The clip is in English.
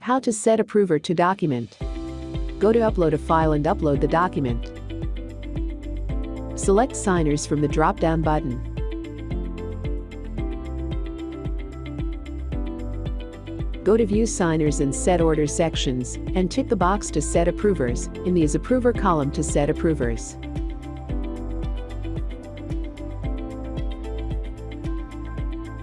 How to set approver to document. Go to upload a file and upload the document. Select signers from the drop-down button. Go to View Signers and Set Order sections and tick the box to set approvers in the As Approver column to set approvers.